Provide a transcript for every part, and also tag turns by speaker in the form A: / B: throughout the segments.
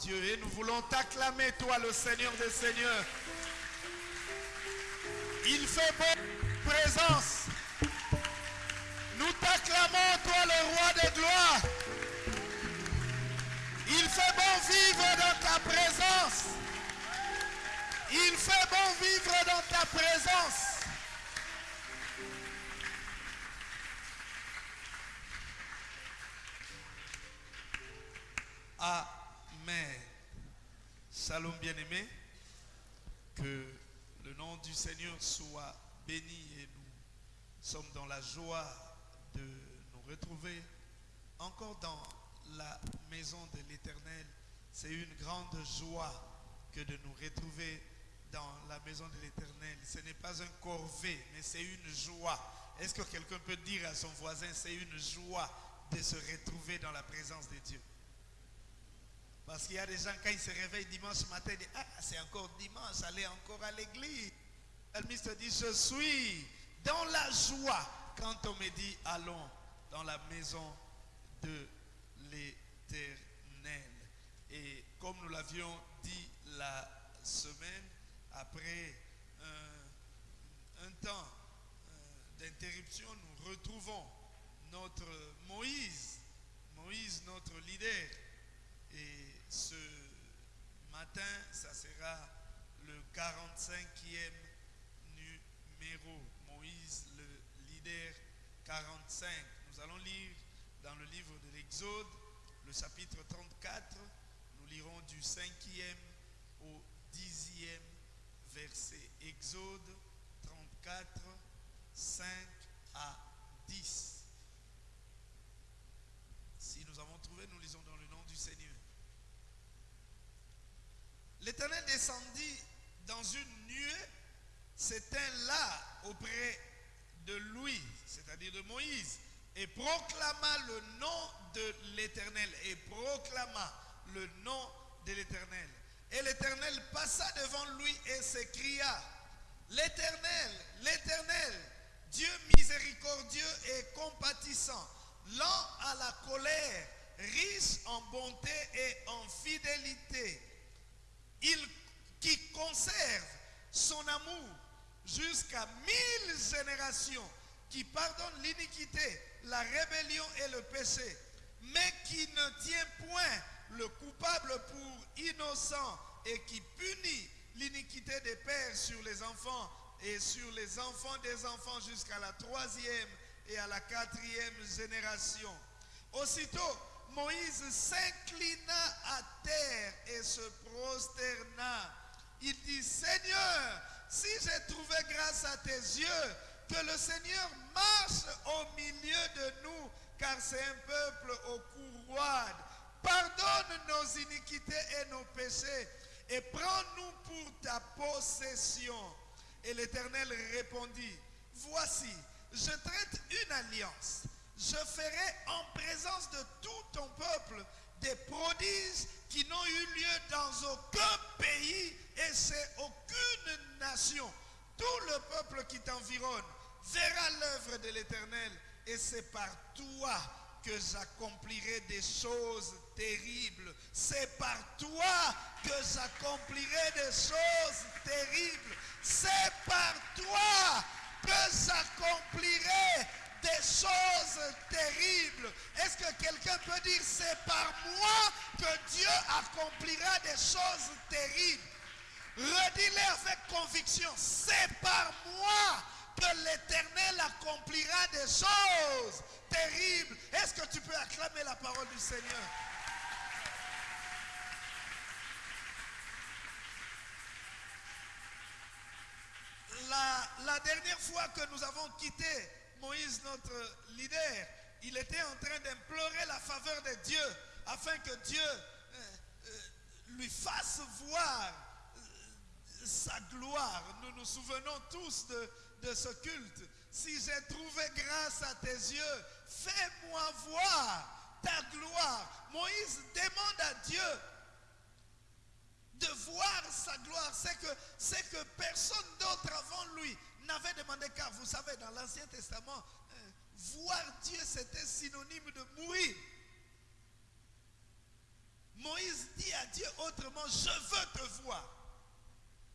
A: Dieu. Et nous voulons t'acclamer, toi, le Seigneur des Seigneurs. Il fait bonne présence. Nous t'acclamons, toi, le roi des gloires. Il fait bon vivre dans ta présence. Il fait bon vivre dans ta présence. Amen. Bien-aimé. Que le nom du Seigneur soit béni et nous sommes dans la joie de nous retrouver encore dans la maison de l'Éternel. C'est une grande joie que de nous retrouver dans la maison de l'Éternel. Ce n'est pas un corvée, mais c'est une joie. Est-ce que quelqu'un peut dire à son voisin, c'est une joie de se retrouver dans la présence de Dieu? Parce qu'il y a des gens, quand ils se réveillent dimanche matin, ils disent, ah, c'est encore dimanche, allez encore à l'église. Le te dit, je suis dans la joie quand on me dit, allons dans la maison de l'Éternel. Et comme nous l'avions dit la semaine, après un, temps euh, d'interruption, nous retrouvons notre Moïse, Moïse notre leader. Et ce matin, ça sera le 45e numéro. Moïse, le leader 45. Nous allons lire dans le livre de l'Exode, le chapitre 34. Nous lirons du 5e au 10e verset. Exode 34, 5 à 10. Si nous avons trouvé, nous lisons dans le nom du Seigneur. L'Éternel descendit dans une nuée, s'éteint là auprès de lui, c'est-à-dire de Moïse, et proclama le nom de l'Éternel, et proclama le nom de l'Éternel. Et l'Éternel passa devant lui et s'écria, l'Éternel, l'Éternel, Dieu miséricordieux et compatissant, lent à la colère, riche en bonté et en fidélité, il qui conserve son amour jusqu'à mille générations, qui pardonne l'iniquité, la rébellion et le péché, mais qui ne tient point le coupable pour innocent et qui punit l'iniquité des pères sur les enfants et sur les enfants des enfants jusqu'à la troisième et à la quatrième génération. Aussitôt, Moïse s'inclina à terre et se prosterna. Il dit, Seigneur, si j'ai trouvé grâce à tes yeux, que le Seigneur marche au milieu de nous, car c'est un peuple au cou roide. Pardonne nos iniquités et nos péchés, et prends-nous pour ta possession. Et l'Éternel répondit, voici, je traite une alliance je ferai en présence de tout ton peuple des prodiges qui n'ont eu lieu dans aucun pays et c'est aucune nation. Tout le peuple qui t'environne verra l'œuvre de l'Éternel et c'est par toi que j'accomplirai des choses terribles. C'est par toi que j'accomplirai des choses terribles. C'est par toi que j'accomplirai des choses terribles. Est-ce que quelqu'un peut dire, c'est par moi que Dieu accomplira des choses terribles? Redis-le avec conviction, c'est par moi que l'Éternel accomplira des choses terribles. Est-ce que tu peux acclamer la parole du Seigneur? La, la dernière fois que nous avons quitté Moïse, notre leader, il était en train d'implorer la faveur de Dieu afin que Dieu euh, euh, lui fasse voir euh, sa gloire. Nous nous souvenons tous de, ce culte. Si j'ai trouvé grâce à tes yeux, fais-moi voir ta gloire. Moïse demande à Dieu de voir sa gloire. C'est que, c'est que personne d'autre avant lui n'avait demandé car vous savez, dans l'Ancien Testament, euh, voir Dieu, c'était synonyme de mourir. Moïse dis à Dieu autrement, je veux te voir.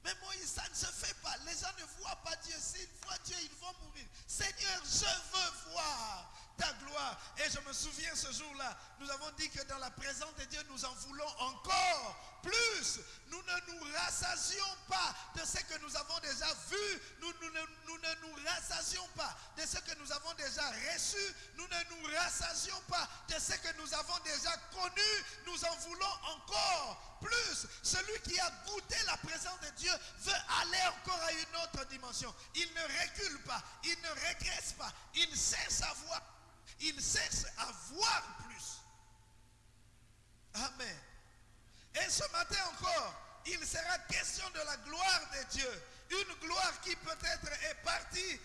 A: Mais Moïse, ça ne se fait pas. Les gens ne voient pas Dieu. S'ils voient Dieu, ils vont mourir. Seigneur, je veux voir ta gloire. Et je me souviens ce jour-là, nous avons dit que dans la présence de Dieu, nous en voulons encore plus. Nous ne nous rassasions pas de ce que nous avons déjà vu. Nous, ne- nous ne nous rassasions pas de ce que nous avons déjà reçu. Nous ne nous rassasions pas de ce que nous avons déjà connu. Nous en voulons encore plus. Celui qui a goûté la présence de Dieu veut aller encore à une autre dimension. Il ne recule pas. Il ne régresse pas. Il cherche à voir. Il cherche à voir plus. Amen. Et ce matin encore, il sera question de la gloire de Dieu. Une gloire qui peut-être est partie,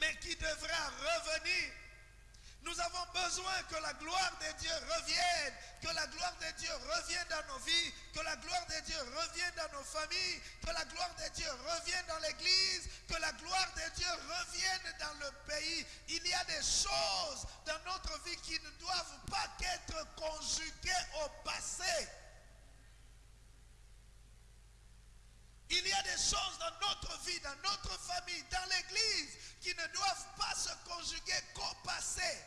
A: mais qui devra revenir. Nous avons besoin que la gloire de Dieu revienne, que la gloire de Dieu revienne dans nos vies, que la gloire de Dieu revienne dans nos familles, que la gloire de Dieu revienne dans l'église, que la gloire de Dieu revienne dans le pays. Il y a des choses dans notre vie qui ne doivent pas qu'être conjuguées au passé. Il y a des choses dans notre vie, dans notre famille, dans l'église, qui ne doivent pas se conjuguer qu'au passé.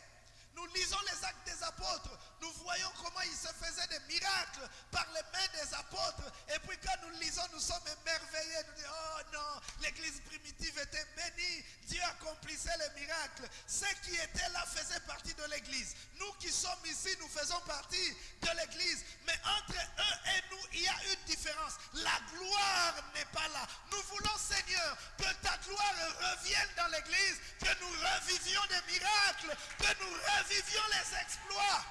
A: Nous lisons les actes des apôtres, nous voyons comment ils se faisaient des miracles par les mains des apôtres. Et puis quand nous lisons, nous sommes émerveillés. Nous disons, oh non, l'église primitive était bénie, Dieu accomplissait les miracles. Ceux qui étaient là faisaient partie de l'église. Nous qui sommes ici, nous faisons partie de l'église. Mais entre eux et nous, il y a une différence. La gloire n'est pas là. Nous voulons, Seigneur, que ta gloire revienne dans l'église, que nous revivions des miracles, que nous revivions les exploits.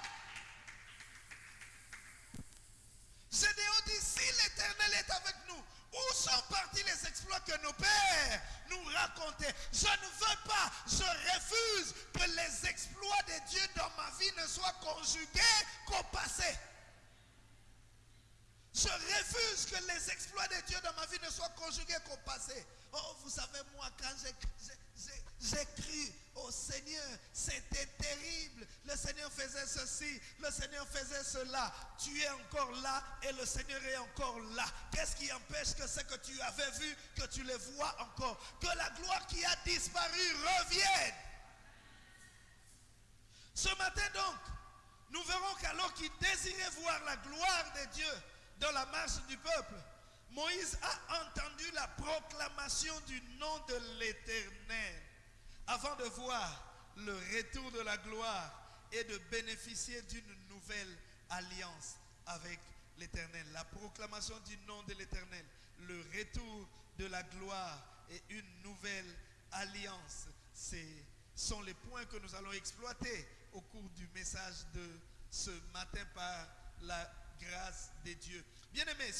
A: Gédéon dit, si l'Éternel est avec nous, où sont partis les exploits que nos pères nous racontaient? Je ne veux pas, je refuse que les exploits de Dieu dans ma vie ne soient conjugués qu'au passé. Je refuse que les exploits de Dieu dans ma vie ne soient conjugués qu'au passé. Oh, vous savez, moi, quand j'ai- j'ai- cru au Seigneur, c'était terrible. Le Seigneur faisait ceci, le Seigneur faisait cela. Tu es encore là et le Seigneur est encore là. Qu'est-ce qui empêche que ce que tu avais vu, que tu le vois encore? Que la gloire qui a disparu revienne. Ce matin donc, nous verrons qu'alors qu'il désirait voir la gloire de Dieu dans la marche du peuple, Moïse a entendu la proclamation du nom de l'Éternel avant de voir le retour de la gloire et de bénéficier d'une nouvelle alliance avec l'Éternel. La proclamation du nom de l'Éternel, le retour de la gloire et une nouvelle alliance. Ce sont les points que nous allons exploiter au cours du message de ce matin par la grâce de Dieu. Bien aimé,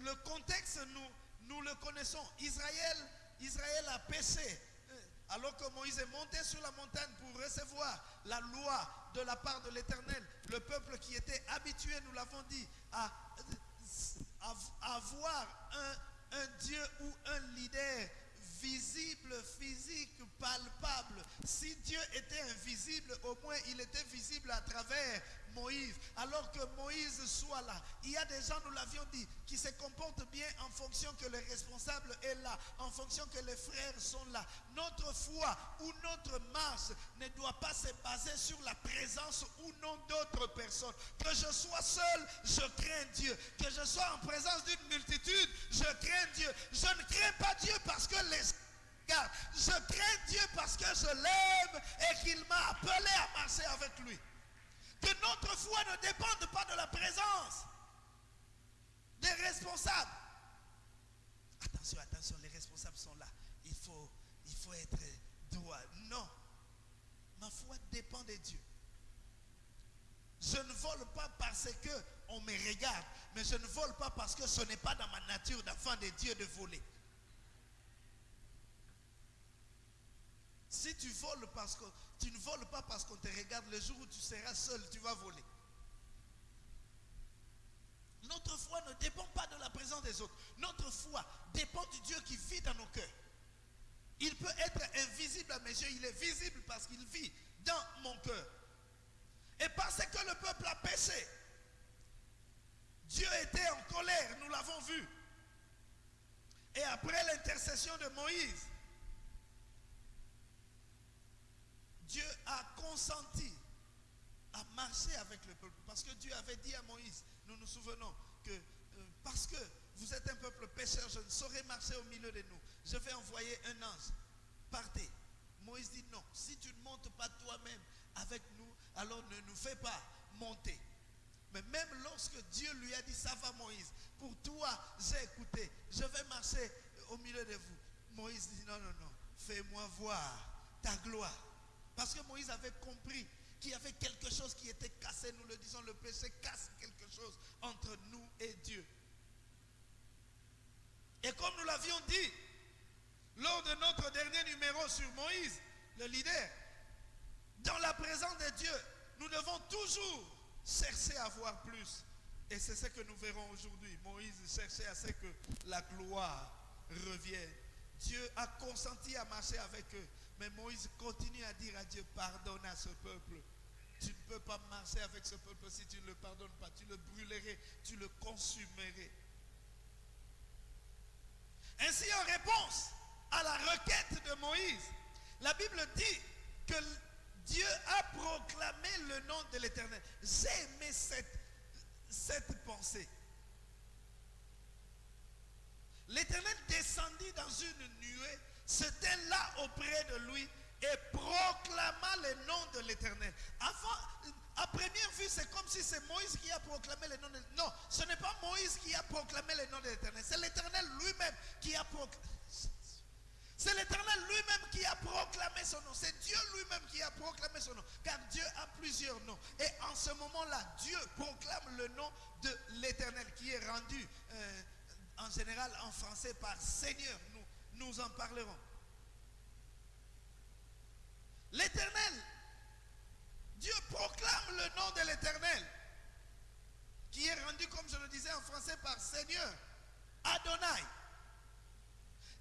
A: le contexte, nous, nous le connaissons. Israël, Israël a péché. Alors que Moïse est monté sur la montagne pour recevoir la loi de la part de l'Éternel, le peuple qui était habitué, nous l'avons dit, à, à- à voir un, un Dieu ou un leader visible, physique, palpable. Si Dieu était invisible, au moins il était visible à travers Moïse. Alors que Moïse soit là, il y a des gens, nous l'avions dit, qui se comportent bien en fonction que le responsable est là, en fonction que les frères sont là. Notre foi ou notre marche ne doit pas se baser sur la présence ou non d'autres personnes. Que je sois seul, je crains Dieu. Que je sois en présence d'une multitude, je crains Dieu. Je ne crains pas Dieu parce que les. Je crains Dieu parce que je l'aime et qu'il m'a appelé à marcher avec lui. Que notre foi ne dépende pas de la présence des responsables. Attention, attention, les responsables sont là. Il faut, il faut être droit. Non. Ma foi dépend de Dieu. Je ne vole pas parce que on me regarde, mais je ne vole pas parce que ce n'est pas dans ma nature d'enfant de Dieu de voler. Si tu voles parce que tu ne voles pas parce qu'on te regarde, le jour où tu seras seul, tu vas voler. Notre foi ne dépend pas de la présence des autres. Notre foi dépend du Dieu qui vit dans nos cœurs. Il peut être invisible à mes yeux, il est visible parce qu'il vit dans mon cœur. Et parce que le peuple a péché, Dieu était l'avons vu. Et après l'intercession de Moïse, Dieu a consenti à marcher avec le peuple. Parce que Dieu avait dit à Moïse, nous nous souvenons, que euh, parce que vous êtes un peuple pécheur, je ne saurais marcher au milieu de nous. Je vais envoyer un ange. Partez. Moïse dit non, si tu ne montes pas toi-même avec nous, alors ne nous fais pas monter. Mais même lorsque Dieu lui a dit, ça va Moïse, pour toi j'ai écouté, je vais marcher au milieu de vous. Moïse dit, non, non, non, fais-moi voir ta gloire. Parce que Moïse avait compris qu'il y avait quelque chose qui était cassé. Nous le disons, le péché casse quelque chose entre nous et Dieu. Et comme nous l'avions dit lors de notre dernier numéro sur Moïse, le leader, dans la présence de Dieu, nous devons toujours chercher à voir plus. Et c'est ce que nous verrons aujourd'hui. Moïse cherchait à ce que la gloire revienne. Dieu a consenti à marcher avec eux. Mais Moïse continue à dire à Dieu, pardonne à ce peuple. Tu ne peux pas marcher avec ce peuple si tu ne le pardonnes pas. Tu le brûlerais, tu le consumerais. Ainsi, en réponse à la requête de Moïse, la Bible dit que Dieu a proclamé le nom de l'Éternel. J'ai aimé cette, cette pensée. L'Éternel descendit dans une nuée, tint là auprès de lui et proclama le nom de l'Éternel. Avant, à première vue, c'est comme si c'est Moïse qui a proclamé le nom de l'Éternel. Non, ce n'est pas Moïse qui a proclamé le nom de l'Éternel. C'est l'Éternel lui-même qui a proclamé. C'est l'Éternel lui-même qui a proclamé son nom. C'est Dieu lui-même qui a proclamé son nom. Car Dieu a plusieurs noms. Et en ce moment-là, Dieu proclame le nom de l'Éternel qui est rendu euh, en général en français par Seigneur. Nous, en parlerons. L'Éternel, Dieu proclame le nom de l'Éternel qui est rendu, comme je le disais en français, par Seigneur, Adonai.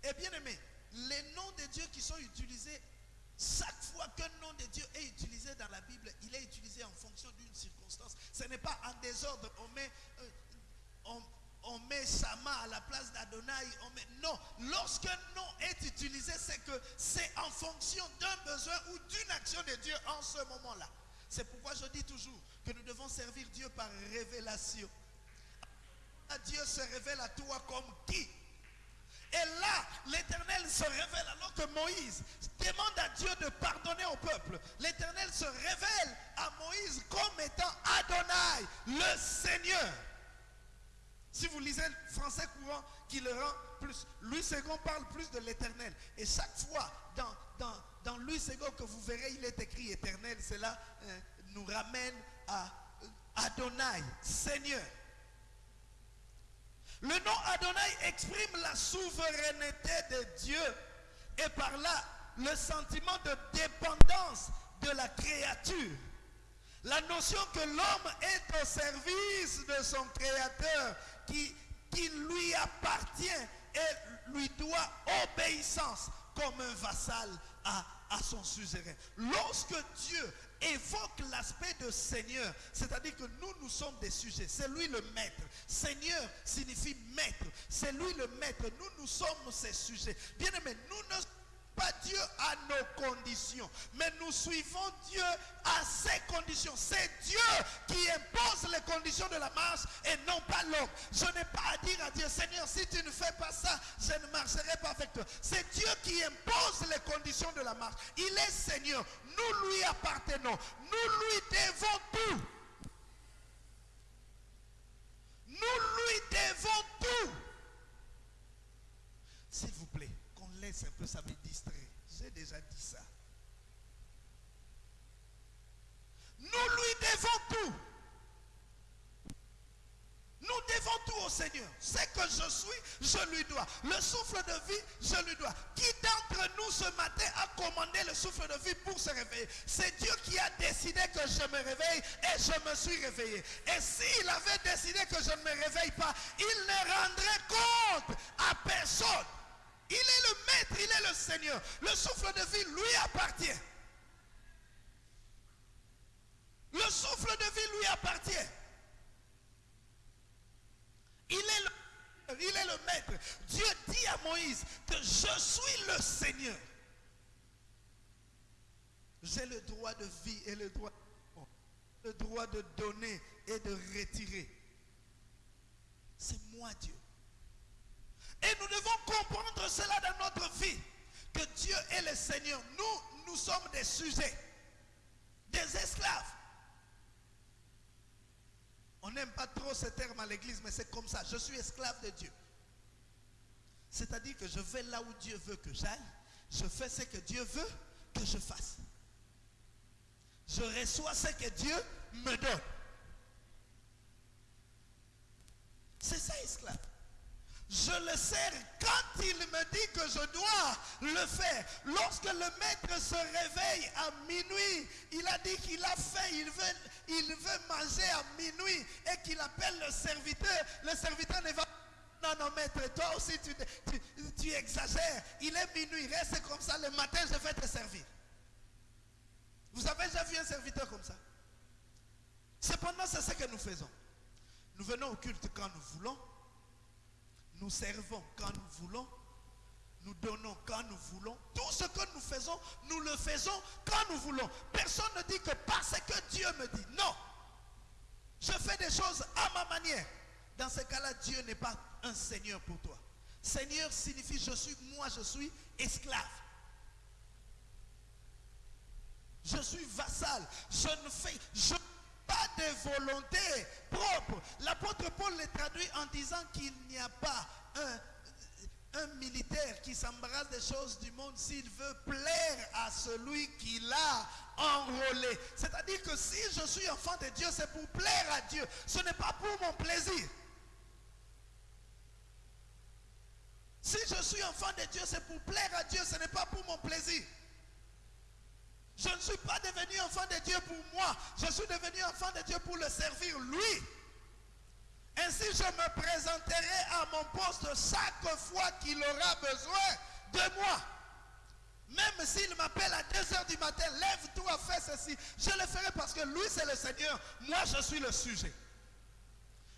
A: Et bien aimé, les noms de Dieu qui sont utilisés, chaque fois qu'un nom de Dieu est utilisé dans la Bible, il est utilisé en fonction d'une circonstance. Ce n'est pas en désordre. On met, euh, on, on met Shama à la place d'Adonai. Non, lorsqu'un nom est utilisé, c'est que c'est en fonction d'un besoin ou d'une action de Dieu en ce moment-là. C'est pourquoi je dis toujours que nous devons servir Dieu par révélation. Dieu se révèle à toi comme qui? Et là, l'Éternel se révèle alors que Moïse demande à Dieu de pardonner au peuple. L'Éternel se révèle à Moïse comme étant Adonai, le Seigneur. Si vous lisez le français courant, qui le rend plus. Louis II parle plus de l'éternel. Et chaque fois, dans, dans, dans Louis II que vous verrez, il est écrit éternel. Cela euh, nous ramène à Adonai, Seigneur. Le nom Adonai exprime la souveraineté de Dieu et par là le sentiment de dépendance de la créature. La notion que l'homme est au service de son créateur qui, lui appartient et lui doit obéissance comme un vassal à, à son suzerain. Lorsque Dieu évoque l'aspect de Seigneur, c'est-à-dire que nous, nous sommes des sujets. C'est lui le maître. Seigneur signifie maître. C'est lui le maître. Nous, nous sommes ses sujets. Bien aimé, nous ne pas Dieu à nos conditions, mais nous suivons Dieu à ses conditions. C'est Dieu qui impose les conditions de la marche et non pas l'homme. Je n'ai pas à dire à Dieu, Seigneur, si tu ne fais pas ça, je ne marcherai pas avec toi. C'est Dieu qui impose les conditions de la marche. Il est Seigneur. Nous lui appartenons. Nous lui devons tout. Nous lui devons tout. S'il vous plaît, laisse un peu, ça me distrait. J'ai déjà dit ça. Nous lui devons tout. Nous devons tout au Seigneur. Ce que je suis, je lui dois. Le souffle de vie, je lui dois. Qui d'entre nous ce matin a commandé le souffle de vie pour se réveiller? C'est Dieu qui a décidé que je me réveille et je me suis réveillé. Et s'il avait décidé que je ne me réveille pas, il ne rendrait compte à personne. Il est le maître, il est le Seigneur. Le souffle de vie lui appartient. Le souffle de vie lui appartient. Il est maître. Dieu dit à Moïse que je suis le Seigneur. J'ai le droit de vie et le droit, le droit de donner et de retirer. C'est moi Dieu. Et nous devons comprendre cela dans notre vie. Que Dieu est le Seigneur. Nous, nous sommes des sujets. Des esclaves. On n'aime pas trop ce terme à l'église, mais c'est comme ça. Je suis esclave de Dieu. C'est-à-dire que je vais là où Dieu veut que j'aille. Je fais ce que Dieu veut que je fasse. Je reçois ce que Dieu me donne. C'est ça, esclave. Je le sers quand il me dit que je dois le faire. Lorsque le maître se réveille à minuit, il a dit qu'il a faim, il veut, manger à minuit et qu'il appelle le serviteur. Le serviteur ne va non, non, maître, toi aussi tu exagères. Il est minuit, reste comme ça. Le matin, je vais te servir. Vous avez déjà vu un serviteur comme ça? Cependant, c'est ce que nous faisons. Nous venons au culte quand nous voulons. Nous servons quand nous voulons. Nous donnons quand nous voulons. Tout ce que nous faisons, nous le faisons quand nous voulons. Personne ne dit que parce que Dieu me dit. Non. Je fais des choses à ma manière. Dans ce cas-là, Dieu n'est pas un Seigneur pour toi. Seigneur signifie je suis, moi je suis esclave. Je suis vassal. Je ne fais pas de volonté propre. L'apôtre Paul le traduit en disant qu'il n'y a pas un, un militaire qui s'embrasse des choses du monde s'il veut plaire à celui qui l'a enrôlé. C'est-à-dire que si je suis enfant de Dieu, c'est pour plaire à Dieu. Ce n'est pas pour mon plaisir. Si je suis enfant de Dieu, c'est pour plaire à Dieu, ce n'est pas pour mon plaisir. Je ne suis pas devenu enfant de Dieu pour moi. Je suis devenu enfant de Dieu pour le servir lui. Ainsi, je me présenterai à mon poste chaque fois qu'il aura besoin de moi. Même s'il m'appelle à 2 heures du matin, lève-toi, fais ceci. Je le ferai parce que lui, c'est le Seigneur. Moi, je suis le sujet.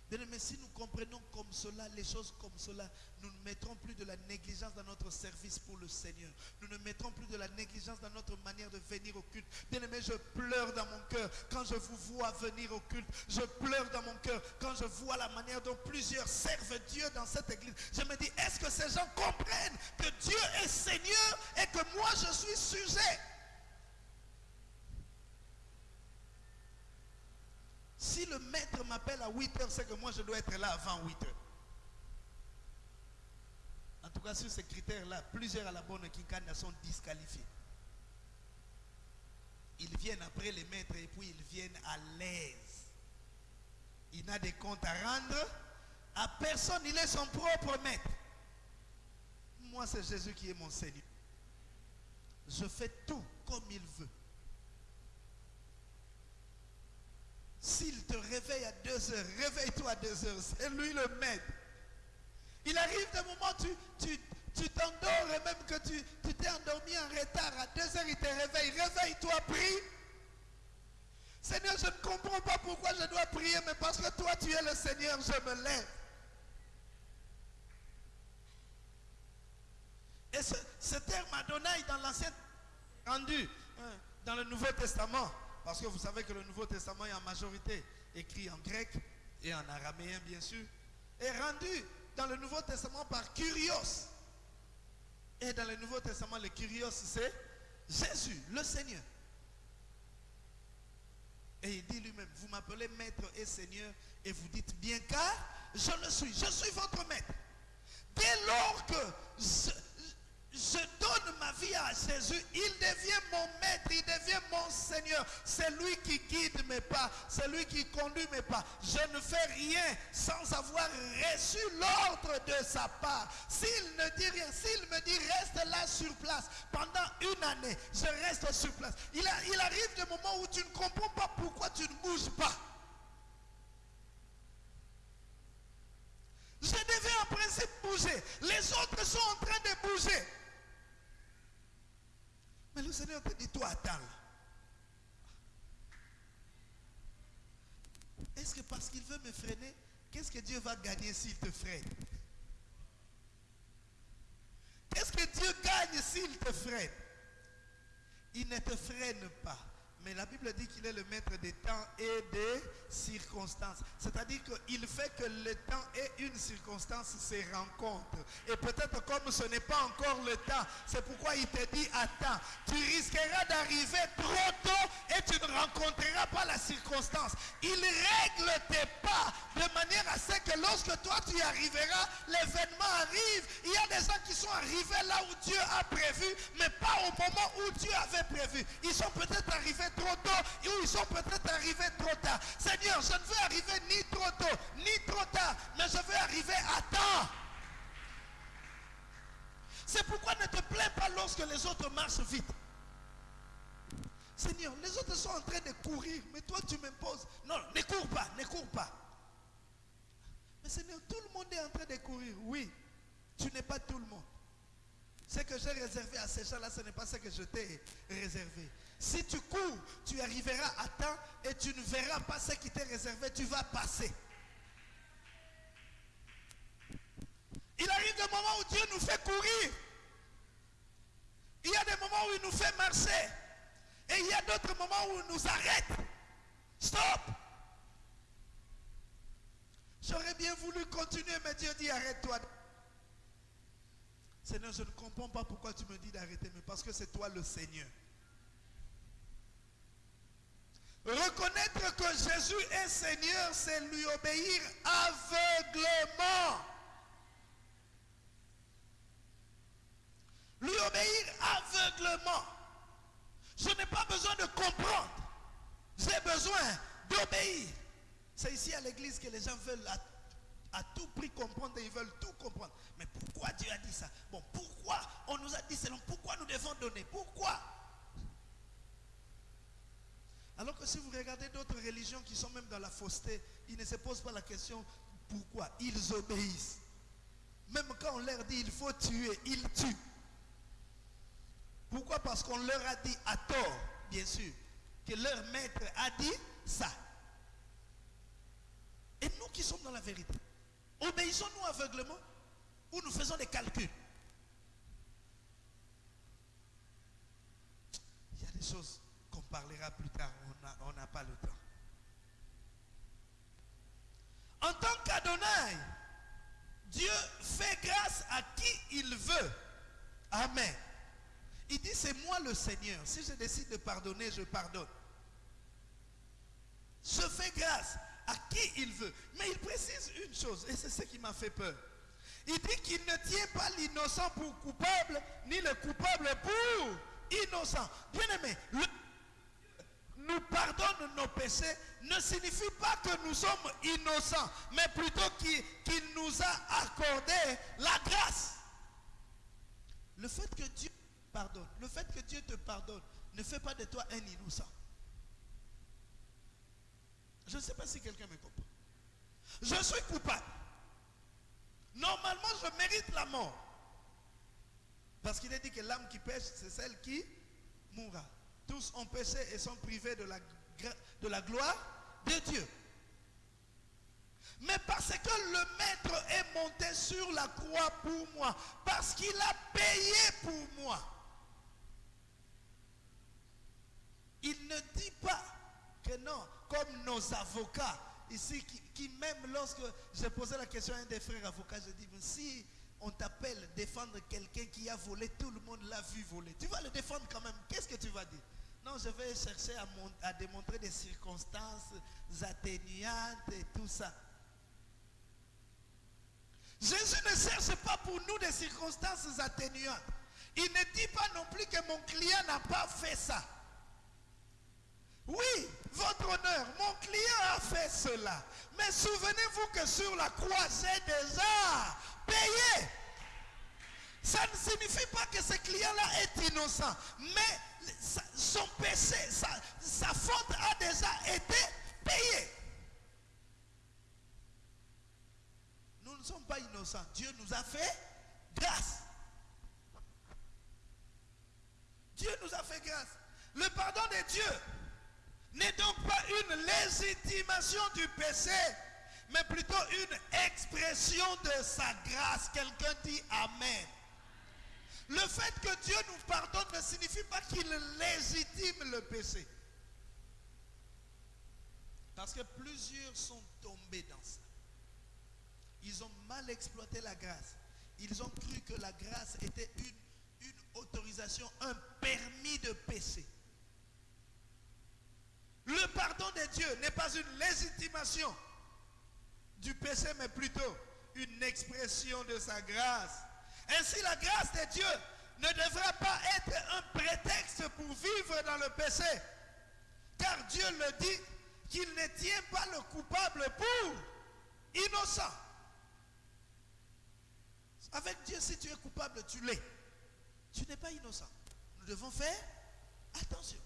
A: Mais si nous comprenons comme cela, les choses comme cela, nous ne mettrons plus de la négligence dans notre service pour le Seigneur. Nous ne mettrons plus de la négligence dans notre manière de venir au culte. Bien aimé, je pleure dans mon cœur quand je vous vois venir au culte. Je pleure dans mon cœur quand je vois la manière dont plusieurs servent Dieu dans cette église. Je me dis, est-ce que ces gens comprennent que Dieu est Seigneur et que moi je suis sujet? Si le maître m'appelle à 8 heures, c'est que moi je dois être là avant 8 heures. En tout cas, sur ces critères-là, plusieurs à la bonne Kinkana sont disqualifiés. Ils viennent après les maîtres et puis ils viennent à l'aise. Il n'a des comptes à rendre à personne. Il est son propre maître. Moi, c'est Jésus qui est mon Seigneur. Je fais tout comme il veut. S'il te réveille à 2 heures, réveille-toi à 2 heures. C'est lui le maître. Il arrive des moments où tu, tu, t'endors et même que tu, t'es endormi en retard. À 2 heures, il te réveille. Réveille-toi, prie. Seigneur, je ne comprends pas pourquoi je dois prier, mais parce que toi, tu es le Seigneur, je me lève. Et ce, ce terme Adonai dans l'Ancien rendu hein, dans le Nouveau Testament, parce que vous savez que le Nouveau Testament est en majorité écrit en grec et en araméen, bien sûr, est rendu dans le Nouveau Testament par Curios. Et dans le Nouveau Testament, le Curios, c'est Jésus, le Seigneur. Et il dit lui-même, vous m'appelez maître et Seigneur, et vous dites bien car je le suis, je suis votre maître. Dès lors que je, donne ma vie à Jésus, il devient mon maître, il devient mon Seigneur. C'est lui qui guide mes pas, c'est lui qui conduit mes pas. Je ne fais rien sans avoir reçu l'ordre de sa part. S'il ne dit rien, s'il me dit reste là sur place pendant une année, je reste sur place. Il arrive des moments où tu ne comprends pas pourquoi tu ne bouges pas. Je devais en principe bouger. Les autres sont en train de bouger. Mais le Seigneur te dit, toi, attends. Est-ce que parce qu'il veut me freiner, qu'est-ce que Dieu va gagner s'il te freine? Qu'est-ce que Dieu gagne s'il te freine? Il ne te freine pas. Mais la Bible dit qu'il est le maître des temps et des circonstances. C'est-à-dire qu'il fait que le temps et une circonstance se rencontrent. Et peut-être comme ce n'est pas encore le temps, c'est pourquoi il te dit attends, tu risqueras d'arriver trop tôt et tu ne rencontreras pas la circonstance. Il règle tes pas de manière à ce que lorsque toi tu arriveras, l'événement arrive. Il y a des gens qui sont arrivés là où Dieu a prévu, mais pas au moment où Dieu avait prévu. Ils sont peut-être arrivés trop tôt ou ils sont peut-être arrivés trop tard. Seigneur, je ne veux arriver ni trop tôt, ni trop tard, mais je veux arriver à temps. C'est pourquoi ne te plains pas lorsque les autres marchent vite. Seigneur, les autres sont en train de courir, mais toi tu m'imposes. Non, ne cours pas, ne cours pas. Mais Seigneur, tout le monde est en train de courir. Oui, tu n'es pas tout le monde. Ce que j'ai réservé à ces gens-là, ce n'est pas ce que je t'ai réservé. Si tu cours, tu arriveras à temps et tu ne verras pas ce qui t'est réservé, tu vas passer. Il arrive des moments où Dieu nous fait courir. Il y a des moments où il nous fait marcher. Et il y a d'autres moments où il nous arrête. Stop. J'aurais bien voulu continuer, mais Dieu dit arrête-toi. Seigneur, je ne comprends pas pourquoi tu me dis d'arrêter, mais parce que c'est toi le Seigneur. Reconnaître que Jésus est Seigneur, c'est lui obéir aveuglement. Lui obéir aveuglement. Je n'ai pas besoin de comprendre. J'ai besoin d'obéir. C'est ici à l'église que les gens veulent à, à, tout prix comprendre et ils veulent tout comprendre. Mais pourquoi Dieu a dit ça? Bon, pourquoi on nous a dit selon Pourquoi nous devons donner? Pourquoi? Alors que si vous regardez d'autres religions qui sont même dans la fausseté, ils ne se posent pas la question pourquoi. Ils obéissent? Même quand on leur dit il faut tuer, ils tuent. Pourquoi? Parce qu'on leur a dit à tort, bien sûr, que leur maître a dit ça. Et nous qui sommes dans la vérité, obéissons-nous aveuglement ou nous faisons des calculs? Il y a des choses qu'on parlera plus tard, on n'a pas le temps. En tant qu'Adonai, Dieu fait grâce à qui il veut. Amen. Il dit, c'est moi le Seigneur. Si je décide de pardonner, je pardonne. Je fais grâce à qui il veut. Mais il précise une chose, et c'est ce qui m'a fait peur. Il dit qu'il ne tient pas l'innocent pour coupable, ni le coupable pour innocent. Bien aimé, nous pardonne nos péchés ne signifie pas que nous sommes innocents, mais plutôt qu'il nous a accordé la grâce. Le fait que Dieu pardonne, le fait que Dieu te pardonne, ne fait pas de toi un innocent. Je ne sais pas si quelqu'un me comprend. Je suis coupable. Normalement, je mérite la mort. Parce qu'il est dit que l'âme qui pêche, c'est celle qui mourra. Tous ont péché et sont privés de la, gloire de Dieu. Mais parce que le maître est monté sur la croix pour moi, parce qu'il a payé pour moi, il ne dit pas que non, comme nos avocats ici, qui, qui même lorsque j'ai posé la question à un des frères avocats, je dis, si on t'appelle défendre quelqu'un qui a volé, tout le monde l'a vu voler, tu vas le défendre quand même, qu'est-ce que tu vas dire? Non, je vais chercher à, à, démontrer des circonstances atténuantes et tout ça. Jésus ne cherche pas pour nous des circonstances atténuantes. Il ne dit pas non plus que mon client n'a pas fait ça. Oui, votre honneur, mon client a fait cela. Mais souvenez-vous que sur la croix, j'ai déjà payé. Ça ne signifie pas que ce client-là est innocent. Mais son péché, sa, faute a déjà été payée. Nous ne sommes pas innocents. Dieu nous a fait grâce. Dieu nous a fait grâce. Le pardon de Dieu n'est donc pas une légitimation du péché, mais plutôt une expression de sa grâce. Quelqu'un dit Amen. Le fait que Dieu nous pardonne ne signifie pas qu'il légitime le péché. Parce que plusieurs sont tombés dans ça. Ils ont mal exploité la grâce. Ils ont cru que la grâce était une, autorisation, un permis de péché. Le pardon de Dieu n'est pas une légitimation du péché, mais plutôt une expression de sa grâce. Ainsi, la grâce de Dieu ne devrait pas être un prétexte pour vivre dans le péché. Car Dieu le dit qu'il ne tient pas le coupable pour innocent. Avec Dieu, si tu es coupable, tu l'es. Tu n'es pas innocent. Nous devons faire attention.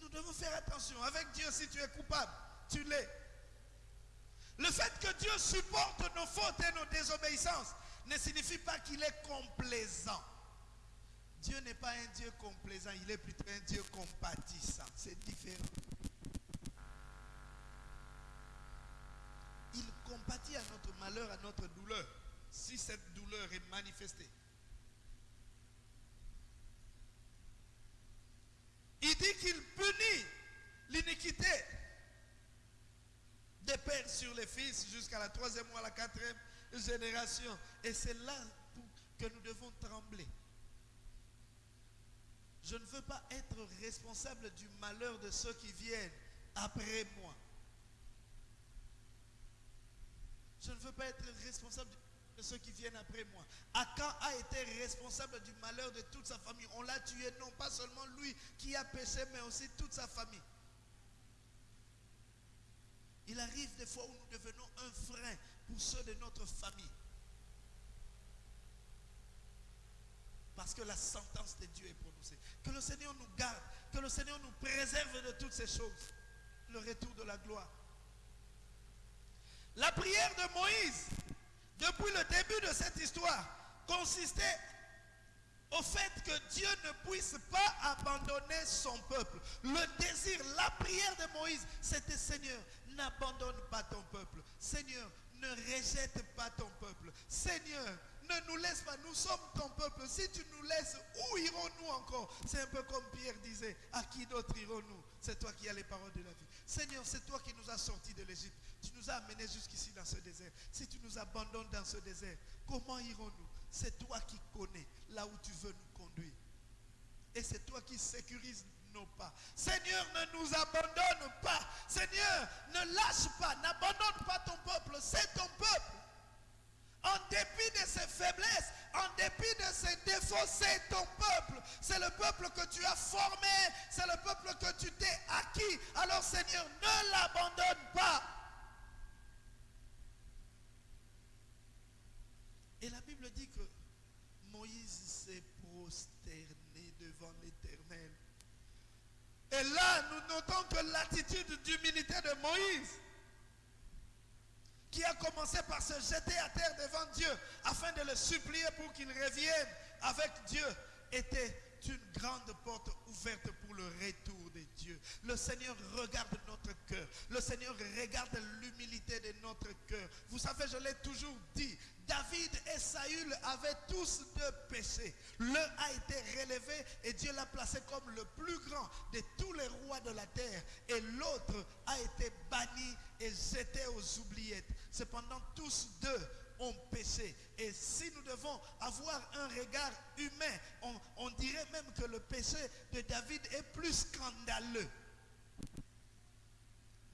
A: Nous devons faire attention. Avec Dieu, si tu es coupable, tu l'es. Le fait que Dieu supporte nos fautes et nos désobéissances ne signifie pas qu'il est complaisant. Dieu n'est pas un Dieu complaisant, il est plutôt un Dieu compatissant. C'est différent. Il compatit à notre malheur, à notre douleur, si cette douleur est manifestée. Il dit qu'il punit l'iniquité des pères sur les fils jusqu'à la troisième ou à la quatrième génération. Et c'est là que nous devons trembler. Je ne veux pas être responsable du malheur de ceux qui viennent après moi. Je ne veux pas être responsable de ceux qui viennent après moi. Akan a été responsable du malheur de toute sa famille. On l'a tué, non pas seulement lui qui a péché, mais aussi toute sa famille. Il arrive des fois où nous devenons un frein pour ceux de notre famille. Parce que la sentence de Dieu est prononcée. Que le Seigneur nous garde, que le Seigneur nous préserve de toutes ces choses. Le retour de la gloire. La prière de Moïse, depuis le début de cette histoire, consistait au fait que Dieu ne puisse pas abandonner son peuple. Le désir, la prière de Moïse, c'était Seigneur, n'abandonne pas ton peuple. Seigneur, ne rejette pas ton peuple. Seigneur, ne nous laisse pas, nous sommes ton peuple. Si tu nous laisses, où irons-nous encore? C'est un peu comme Pierre disait, à qui d'autre irons-nous? C'est toi qui as les paroles de la vie. Seigneur, c'est toi qui nous as sortis de l'Égypte. Tu nous as amenés jusqu'ici dans ce désert. Si tu nous abandonnes dans ce désert, comment irons-nous? C'est toi qui connais là où tu veux nous conduire. Et c'est toi qui sécurises pas. Seigneur, ne nous abandonne pas. Seigneur, ne lâche pas, n'abandonne pas ton peuple. C'est ton peuple. En dépit de ses faiblesses, en dépit de ses défauts, c'est ton peuple. C'est le peuple que tu as formé. C'est le peuple que tu t'es acquis. Alors Seigneur, ne l'abandonne pas. Et la Bible dit que Moïse Et là, nous notons que l'attitude d'humilité de Moïse, qui a commencé par se jeter à terre devant Dieu afin de le supplier pour qu'il revienne avec Dieu, était une grande porte ouverte pour le retour de Dieu. Le Seigneur regarde notre cœur. Le Seigneur regarde l'humilité de notre cœur. Vous savez, je l'ai toujours dit, David et Saül avaient tous deux péchés. L'un a été relevé et Dieu l'a placé comme le plus grand de tous les rois de la terre. Et l'autre a été banni et jeté aux oubliettes. Cependant, tous deux ont péché. Et si nous devons avoir un regard humain, on, dirait même que le péché de David est plus scandaleux.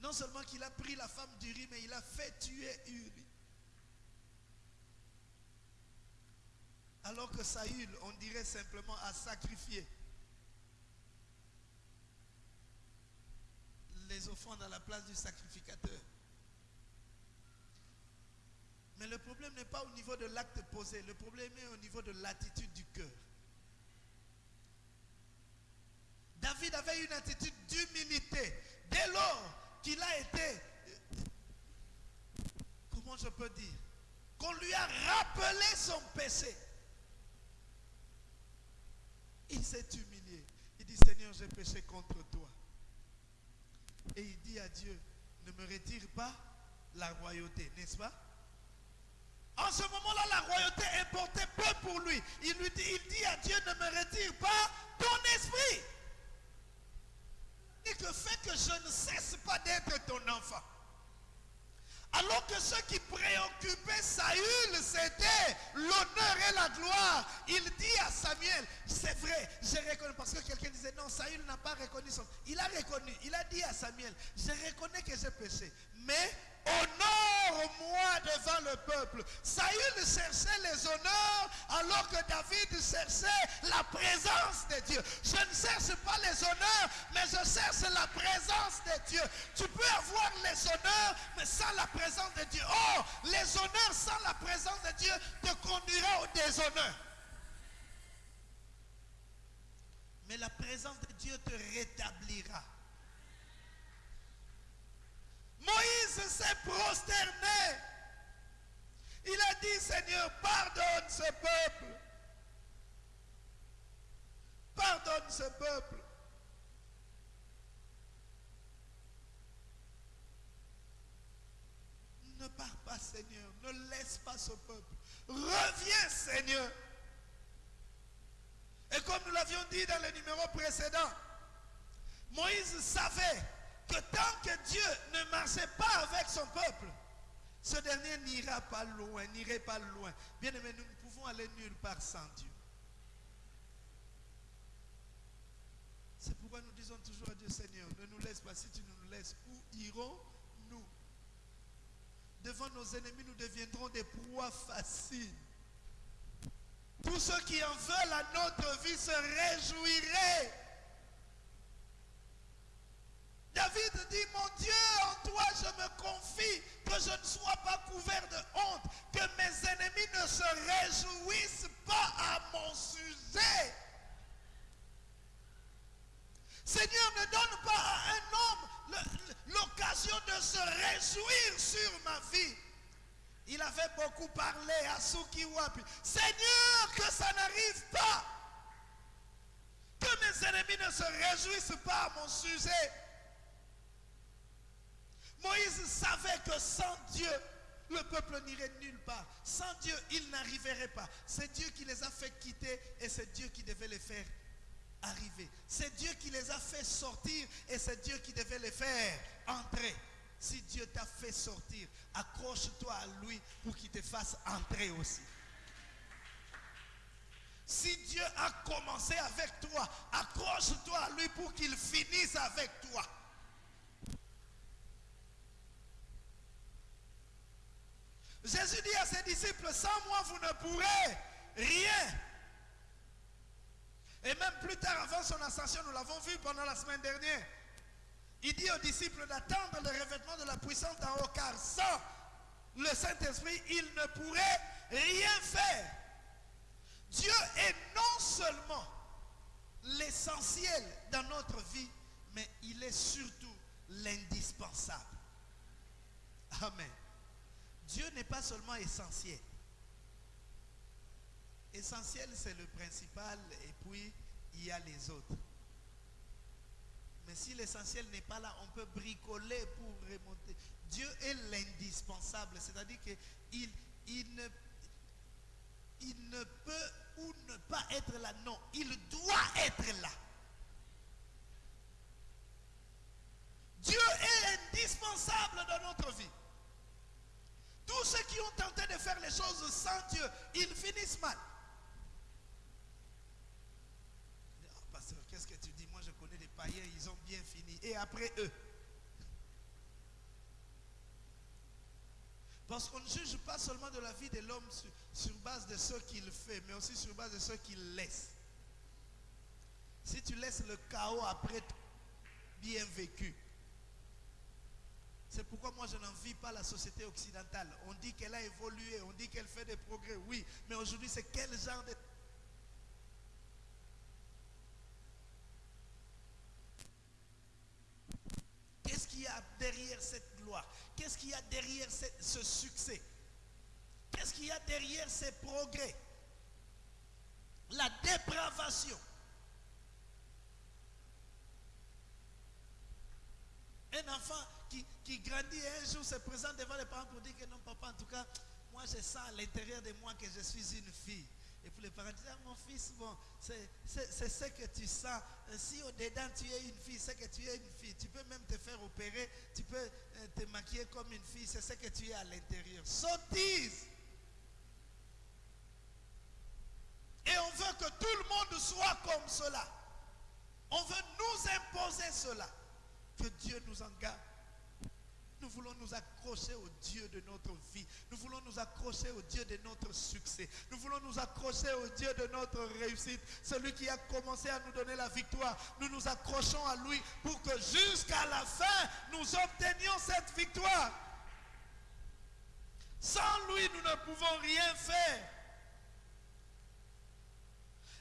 A: Non seulement qu'il a pris la femme d'Uri, mais il a fait tuer Uri. Alors que Saül, on dirait simplement, a sacrifié les offrandes à la place du sacrificateur. Mais le problème n'est pas au niveau de l'acte posé, le problème est au niveau de l'attitude du cœur. David avait une attitude d'humilité dès lors qu'il a été, comment je peux dire, qu'on lui a rappelé son péché. Il s'est humilié. Il dit, Seigneur, j'ai péché contre toi. Et il dit à Dieu, ne me retire pas la royauté, n'est-ce pas? En ce moment-là, la royauté importait peu pour lui. Il, lui dit, il dit à Dieu, ne me retire pas ton esprit. Et que fait que je ne cesse pas d'être ton enfant. Alors que ce qui préoccupait Saül, c'était l'honneur et la gloire. Il dit à Samuel, c'est vrai, j'ai reconnu. Parce que quelqu'un disait, non, Saül n'a pas reconnu son... Il a reconnu, il a dit à Samuel, je reconnais que j'ai péché. Mais honore-moi devant le peuple. Saül cherchait les honneurs alors que David cherchait la présence de Dieu. Je ne cherche pas les honneurs, mais je cherche la présence de Dieu. Tu peux avoir les honneurs, mais sans la présence de Dieu. Oh, les honneurs sans la présence de Dieu te conduira au déshonneur. Mais la présence de Dieu te rétablira. Moïse s'est prosterné. Il a dit, Seigneur, pardonne ce peuple. Pardonne ce peuple. Ne pars pas, Seigneur. Ne laisse pas ce peuple. Reviens, Seigneur. Et comme nous l'avions dit dans le numéro précédent, Moïse savait que tant que Dieu ne marchait pas avec son peuple, ce dernier n'ira pas loin, n'irait pas loin. Bien aimé, nous ne pouvons aller nulle part sans Dieu. C'est pourquoi nous disons toujours à Dieu, Seigneur, ne nous laisse pas. Si tu nous laisses, où irons-nous? Devant nos ennemis, nous deviendrons des proies faciles. Tous ceux qui en veulent à notre vie se réjouiraient. David dit, mon Dieu, en toi je confie, que je ne sois pas couvert de honte, que mes ennemis ne se réjouissent pas à mon sujet. Seigneur, ne donne pas à un homme l'occasion de se réjouir sur ma vie. Il avait beaucoup parlé à Sukiwapi. Seigneur, que ça n'arrive pas. Que mes ennemis ne se réjouissent pas à mon sujet. Moïse savait que sans Dieu, le peuple n'irait nulle part. Sans Dieu, il n'arriverait pas. C'est Dieu qui les a fait quitter et c'est Dieu qui devait les faire arriver. C'est Dieu qui les a fait sortir et c'est Dieu qui devait les faire entrer. Si Dieu t'a fait sortir, accroche-toi à lui pour qu'il te fasse entrer aussi. Si Dieu a commencé avec toi, accroche-toi à lui pour qu'il finisse avec toi. Jésus dit à ses disciples, sans moi vous ne pourrez rien. Et même plus tard, avant son ascension, nous l'avons vu pendant la semaine dernière. Il dit aux disciples d'attendre le revêtement de la puissance en haut, car sans le Saint-Esprit, il ne pourrait rien faire. Dieu est non seulement l'essentiel dans notre vie, mais il est surtout l'indispensable. Amen. Dieu n'est pas seulement essentiel. Essentiel, c'est le principal et puis il y a les autres. Mais si l'essentiel n'est pas là, on peut bricoler pour remonter. Dieu est l'indispensable, c'est-à-dire qu'il il ne, ne peut ou ne pas être là. Non, il doit être là. Dieu est indispensable dans notre vie. Tous ceux qui ont tenté de faire les choses sans Dieu, ils finissent mal. Oh, pasteur, qu'est-ce que tu dis? Moi, je connais des païens, ils ont bien fini. Et après eux? Parce qu'on ne juge pas seulement de la vie de l'homme sur, base de ce qu'il fait, mais aussi sur base de ce qu'il laisse. Si tu laisses le chaos après bien vécu, c'est pourquoi moi je n'envie pas la société occidentale. On dit qu'elle a évolué, on dit qu'elle fait des progrès, oui. Mais aujourd'hui, c'est quel genre de... Qu'est-ce qu'il y a derrière cette gloire Qu'est-ce qu'il y a derrière ce succès? Qu'est-ce qu'il y a derrière ces progrès? La dépravation. Un enfant qui, qui grandit un jour se présente devant les parents pour dire que non, papa, en tout cas, moi je sens à l'intérieur de moi que je suis une fille. Et puis les parents disent, ah, mon fils, bon, c'est ce que tu sens. Si au-dedans tu es une fille, c'est que tu es une fille. Tu peux même te faire opérer, tu peux euh, te maquiller comme une fille, c'est ce que tu es à l'intérieur. Sottise. Et on veut que tout le monde soit comme cela. On veut nous imposer cela. Que Dieu nous en. Nous voulons nous accrocher au Dieu de notre vie. Nous voulons nous accrocher au Dieu de notre succès. Nous voulons nous accrocher au Dieu de notre réussite. Celui qui a commencé à nous donner la victoire. Nous nous accrochons à lui pour que jusqu'à la fin, nous obtenions cette victoire. Sans lui, nous ne pouvons rien faire.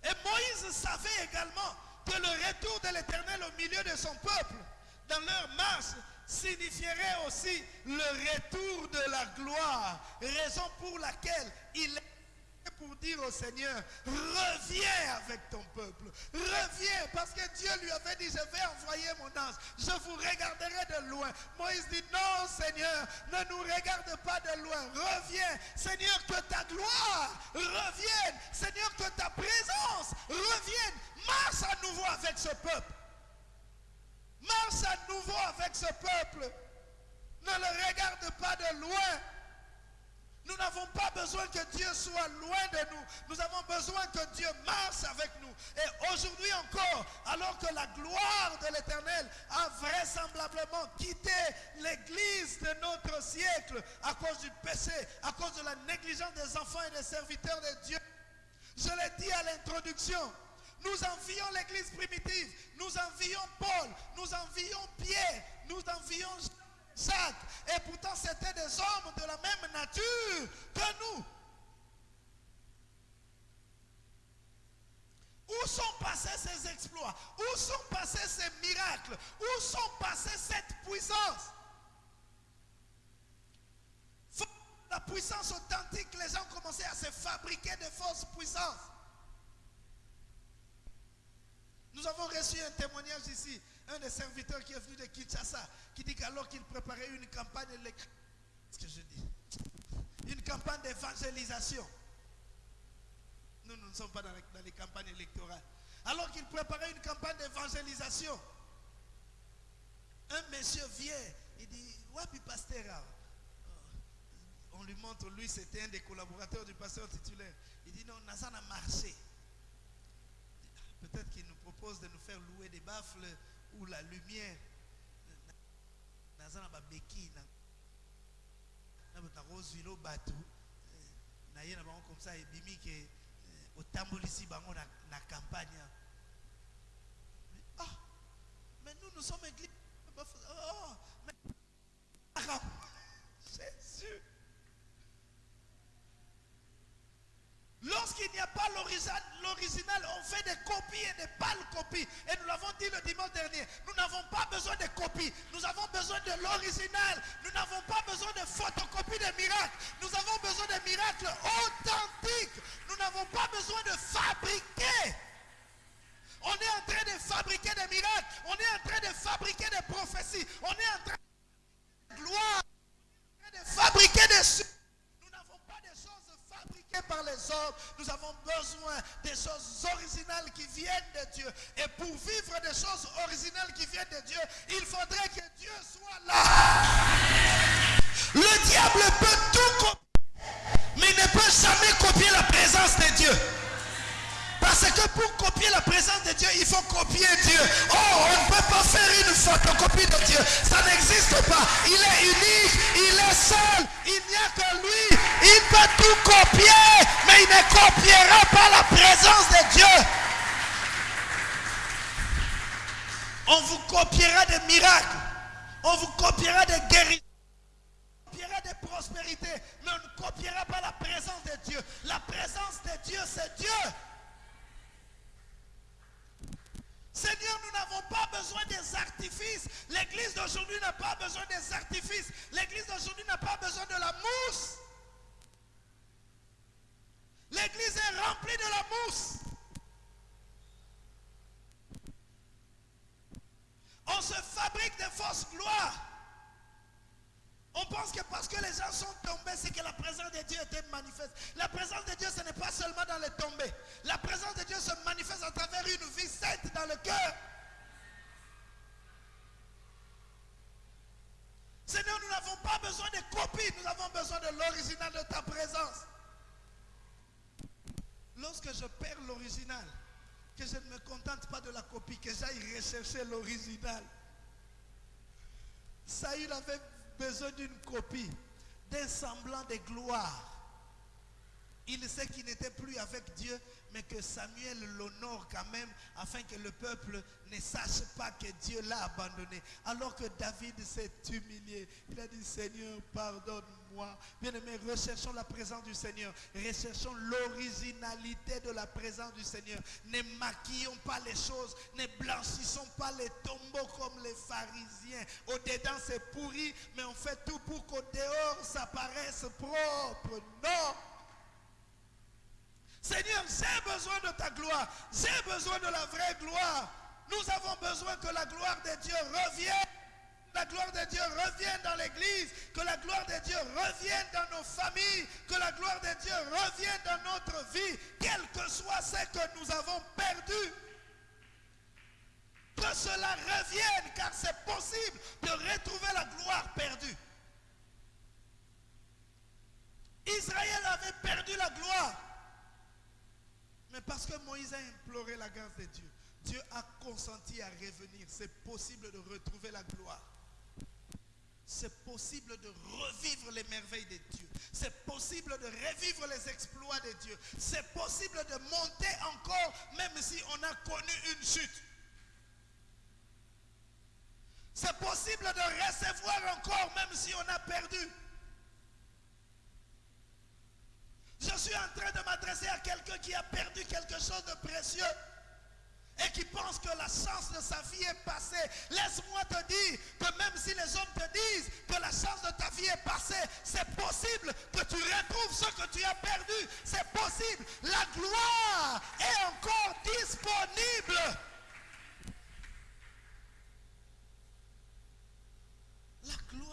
A: Et Moïse savait également que le retour de l'Éternel au milieu de son peuple, dans leur marche, signifierait aussi le retour de la gloire. Raison pour laquelle il est pour dire au Seigneur, reviens avec ton peuple. Reviens parce que Dieu lui avait dit, je vais envoyer mon ange. Je vous regarderai de loin. Moïse dit, non Seigneur, ne nous regarde pas de loin. Reviens. Seigneur, que ta gloire revienne. Seigneur, que ta présence revienne. Marche à nouveau avec ce peuple. Marche à nouveau avec ce peuple. Ne le regarde pas de loin. Nous n'avons pas besoin que Dieu soit loin de nous. Nous avons besoin que Dieu marche avec nous. Et aujourd'hui encore, alors que la gloire de l'Éternel a vraisemblablement quitté l'Église de notre siècle à cause du péché, à cause de la négligence des enfants et des serviteurs de Dieu. Je l'ai dit à l'introduction. Nous envions l'église primitive. Nous envions Paul. Nous envions Pierre. Nous envions Jacques. Et pourtant, c'était des hommes de la même nature que nous. Où sont passés ces exploits? Où sont passés ces miracles? Où sont passés cette puissance? La puissance authentique, les gens commençaient à se fabriquer de fausses puissances. Nous avons reçu un témoignage ici, un des serviteurs qui est venu de Kinshasa, qui dit qu'alors qu'il préparait une campagne ce que je dis, une campagne d'évangélisation. Nous, nous ne sommes pas dans les, campagnes électorales. Alors qu'il préparait une campagne d'évangélisation, un monsieur vient, il dit, Wapi pasteur euh, On lui montre, lui c'était un des collaborateurs du pasteur titulaire. Il dit, non, n'a a marché. Peut-être qu'il nous de nous faire louer des baffles ou la lumière. Na vilo batu na bango comme ça et bimi que otambolisi bango na, campagne. Ah, mais nous nous sommes église. Oh, mais Jésus. Lorsqu'il n'y a pas l'original, on fait des copies et des pâles copies. Et nous l'avons dit le dimanche dernier. Nous n'avons pas besoin de copies. Nous avons besoin de l'original. Nous n'avons pas besoin de photocopies de miracles. Nous avons besoin de miracles authentiques. Nous n'avons pas besoin de fabriquer. On est en train de fabriquer des miracles. On est en train de fabriquer des prophéties. On est en train de gloire. de fabriquer des par hommes. Nous avons besoin des choses originales qui viennent de Dieu. Et pour vivre des choses originales qui viennent de Dieu, il faudrait que Dieu soit là. Le diable peut tout copier, mais il ne peut jamais copier la présence de Dieu. Parce que pour copier la présence de Dieu, il faut copier Dieu. Oh, on ne peut pas faire une photocopie de Dieu. Ça n'existe pas. Il est unique, il est seul. Il n'y a que lui. Il peut tout copier, mais il ne copiera pas la présence de Dieu. On vous copiera des miracles. On vous copiera des guérisons. On copiera des prospérités, mais on ne copiera pas la présence de Dieu. La présence de Dieu, c'est Dieu. Seigneur, nous n'avons pas besoin des artifices. L'église d'aujourd'hui n'a pas besoin des artifices. L'église d'aujourd'hui n'a pas besoin de la mousse. L'église est remplie de la mousse. On se fabrique des fausses gloires. On pense que parce que les gens sont tombés, c'est que la présence de Dieu était manifeste. La présence de Dieu, ce n'est pas seulement dans les tombées. La présence de Dieu se manifeste à travers une vie sainte dans le cœur. Seigneur, nous n'avons pas besoin de copies, nous avons besoin de l'original de ta présence. Lorsque je perds l'original, que je ne me contente pas de la copie, que j'aille rechercher l'original. Saül avait besoin d'une copie, d'un semblant de gloire. Il sait qu'il n'était plus avec Dieu, mais que Samuel l'honore quand même, afin que le peuple ne sache pas que Dieu l'a abandonné. Alors que David s'est humilié, il a dit, Seigneur, pardonne-moi. Bien-aimés, recherchons la présence du Seigneur. Recherchons l'originalité de la présence du Seigneur. Ne maquillons pas les choses, ne blanchissons pas les tombeaux comme les pharisiens. Au-dedans, c'est pourri, mais on fait tout pour qu'au dehors, ça paraisse propre. Non! Seigneur, j'ai besoin de ta gloire. J'ai besoin de la vraie gloire. Nous avons besoin que la gloire de Dieu revienne. La gloire de Dieu revienne dans l'église. Que la gloire de Dieu revienne dans nos familles. Que la gloire de Dieu revienne dans notre vie. Quel que soit ce que nous avons perdu. Que cela revienne car c'est possible de retrouver la gloire perdue. Israël avait perdu la gloire. Mais parce que Moïse a imploré la grâce de Dieu, Dieu a consenti à revenir. C'est possible de retrouver la gloire. C'est possible de revivre les merveilles de Dieu. C'est possible de revivre les exploits de Dieu. C'est possible de monter encore même si on a connu une chute. C'est possible de recevoir encore même si on a perdu. Je suis en train de m'adresser à quelqu'un qui a perdu quelque chose de précieux et qui pense que la chance de sa vie est passée. Laisse-moi te dire que même si les hommes te disent que la chance de ta vie est passée, c'est possible que tu retrouves ce que tu as perdu. C'est possible. La gloire est encore disponible. La gloire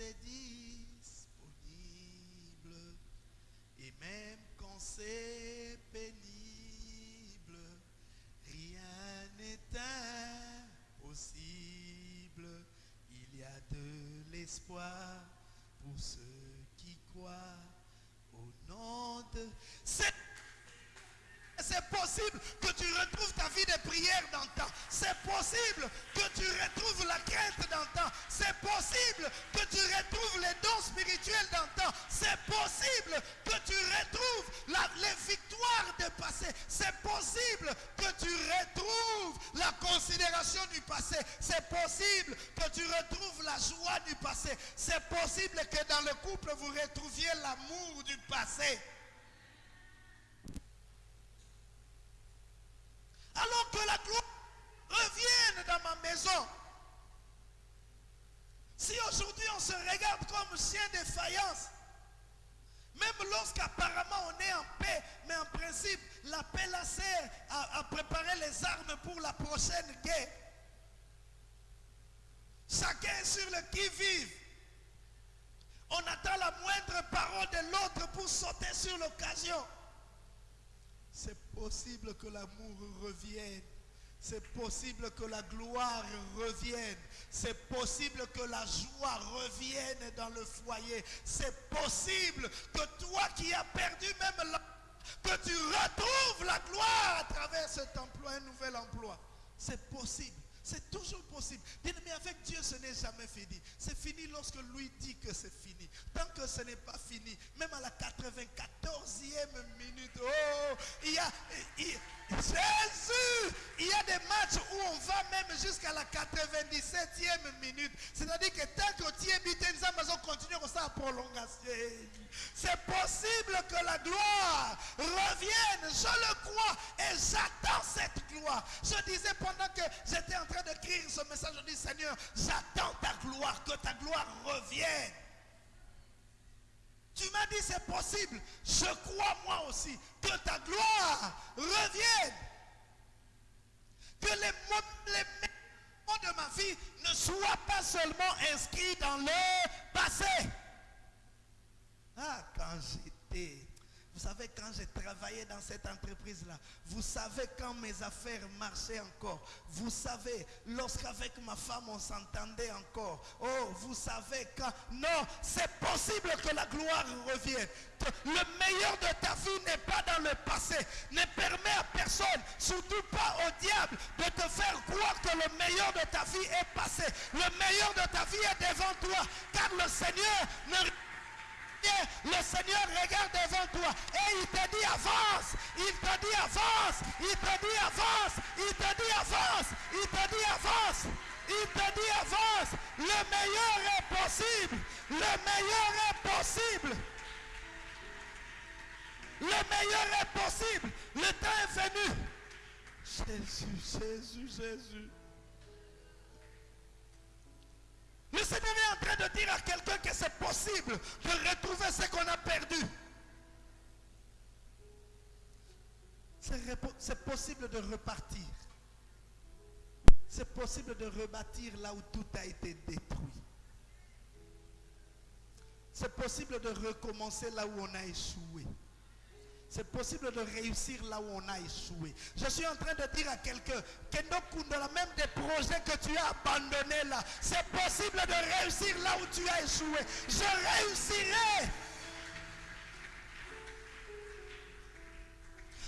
A: grâce est disponible. Et même quand c'est pénible, rien n'est impossible. Il y a de l'espoir pour ceux qui croient au nom de... C'est possible que tu retrouves ta vie de prière d'antan. C'est possible que tu retrouves la crainte d'antan. C'est possible que tu retrouves les dons spirituels d'antan. C'est possible que tu retrouves les victoires de passé. C'est possible que tu retrouves la considération du passé. C'est possible que tu retrouves la joie du passé. C'est possible que dans le couple vous retrouviez l'amour du passé. Alors que la gloire revienne dans ma maison. Si aujourd'hui on se regarde comme chien de faïence, même lorsqu'apparemment on est en paix, mais en principe, la paix la sert à, préparer les armes pour la prochaine guerre. Chacun sur le qui-vive. On attend la moindre parole de l'autre pour sauter sur l'occasion. C'est possible que l'amour revienne. C'est possible que la gloire revienne. C'est possible que la joie revienne dans le foyer. C'est possible que toi qui as perdu même la... que tu retrouves la gloire à travers cet emploi, un nouvel emploi. C'est possible. C'est toujours possible. mais avec Dieu, ce n'est jamais fini. C'est fini lorsque lui dit que c'est fini. Tant que ce n'est pas fini, même à la 94e minute, oh, il y a, Jésus, il y a des matchs où on va même jusqu'à la 97e minute. C'est-à-dire que tant que tu es nous allons continuer comme ça à prolongation. C'est possible que la gloire revienne. Je le crois et j'attends cette gloire. Je disais pendant que j'étais en train d'écrire ce message, je dis Seigneur, j'attends ta gloire, que ta gloire revienne. Tu m'as dit c'est possible. Je crois moi aussi que ta gloire revienne. Que les, moments de ma vie ne soient pas seulement inscrits dans le passé. Ah, quand j'étais vous savez, quand j'ai travaillé dans cette entreprise-là, vous savez quand mes affaires marchaient encore. Vous savez, lorsqu'avec ma femme on s'entendait encore. Oh, vous savez quand... Non, c'est possible que la gloire revienne. Le meilleur de ta vie n'est pas dans le passé. Ne permet à personne, surtout pas au diable, de te faire croire que le meilleur de ta vie est passé. Le meilleur de ta vie est devant toi. Car le Seigneur ne le Seigneur regarde devant toi et il te dit avance, il te dit avance, il te dit avance, il te dit avance, il te dit avance, il te dit avance. Le meilleur est possible, le meilleur est possible. Le meilleur est possible. Le temps est venu. Jésus, Jésus, Jésus. Le Seigneur est en train de dire à quelqu'un que c'est possible de retrouver ce qu'on a perdu. C'est possible de repartir. C'est possible de rebâtir là où tout a été détruit. C'est possible de recommencer là où on a échoué. C'est possible de réussir là où on a échoué. Je suis en train de dire à quelqu'un que dans la même des projets que tu as abandonnés là, c'est possible de réussir là où tu as échoué. Je réussirai.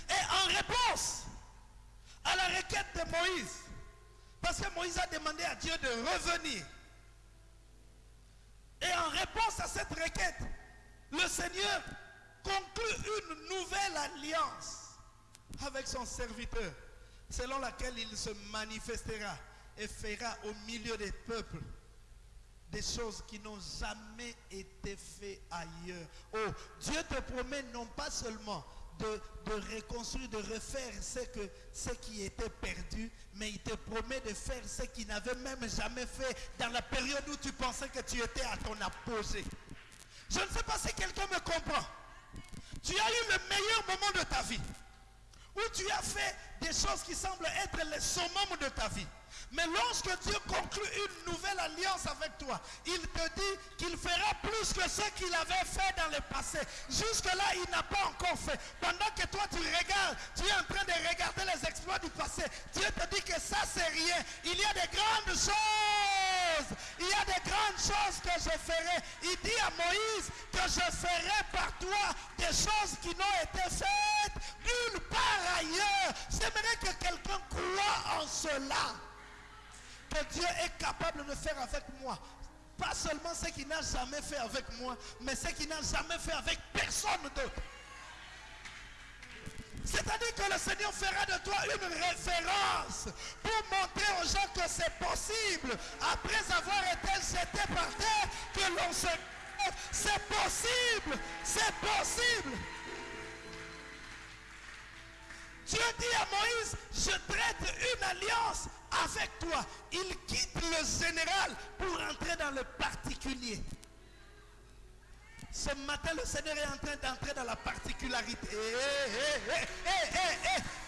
A: Et en réponse à la requête de Moïse, parce que Moïse a demandé à Dieu de revenir. Et en réponse à cette requête, le Seigneur conclut une nouvelle alliance avec son serviteur, selon laquelle il se manifestera et fera au milieu des peuples des choses qui n'ont jamais été faites ailleurs. Oh, Dieu te promet non pas seulement de, reconstruire, de refaire ce, ce qui était perdu, mais il te promet de faire ce qu'il n'avait même jamais fait dans la période où tu pensais que tu étais à ton apogée. Je ne sais pas si quelqu'un me comprend. Tu as eu le meilleur moment de ta vie. Où tu as fait des choses qui semblent être les summum de ta vie. Mais lorsque Dieu conclut une nouvelle alliance avec toi, il te dit qu'il fera plus que ce qu'il avait fait dans le passé. Jusque-là, il n'a pas encore fait. Pendant que toi, tu regardes, tu es en train de regarder les exploits du passé. Dieu te dit que ça, c'est rien. Il y a des grandes choses. Il y a des grandes choses que je ferai. Il dit à Moïse que je ferai par toi des choses qui n'ont été faites nulle part ailleurs. J'aimerais que quelqu'un croit en cela que Dieu est capable de faire avec moi. Pas seulement ce qu'il n'a jamais fait avec moi, mais ce qu'il n'a jamais fait avec personne d'autre. C'est-à-dire que le Seigneur fera de toi une référence pour montrer aux gens que c'est possible, après avoir été jeté par terre, que l'on se... C'est possible, c'est possible. Dieu dit à Moïse, je traite une alliance avec toi. Il quitte le général pour entrer dans le particulier. Ce matin, le Seigneur est en train d'entrer dans la particularité.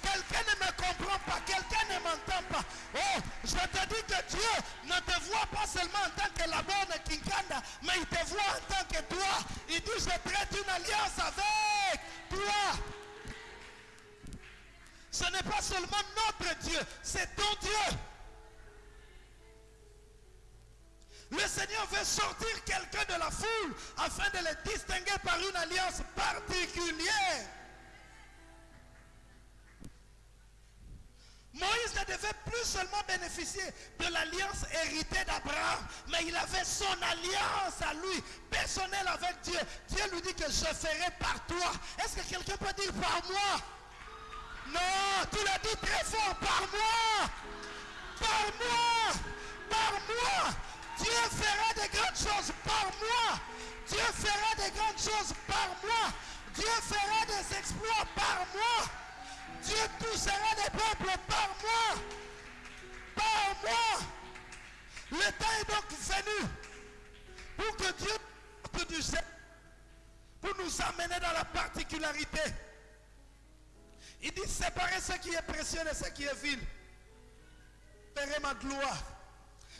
A: quelqu'un ne me comprend pas, quelqu'un ne m'entend pas. Oh, je te dis que Dieu ne te voit pas seulement en tant que la bonne Kinkanda, mais il te voit en tant que toi. Il dit, je traite une alliance avec toi. Ce n'est pas seulement notre Dieu, c'est ton Dieu. Le Seigneur veut sortir quelqu'un de la foule afin de le distinguer par une alliance particulière. Moïse ne devait plus seulement bénéficier de l'alliance héritée d'Abraham, mais il avait son alliance à lui, personnelle avec Dieu. Dieu lui dit que je ferai par toi. Est-ce que quelqu'un peut dire par moi? Non, tu l'as dit très fort, par moi. Par moi. Par moi. Dieu fera des grandes choses par moi. Dieu fera des grandes choses par moi. Dieu fera des exploits par moi. Dieu touchera des peuples par moi. Par moi. Le temps est donc venu pour que Dieu pour nous amener dans la particularité. Il dit séparer ce qui est précieux de ce qui est vil. Verrez ma gloire.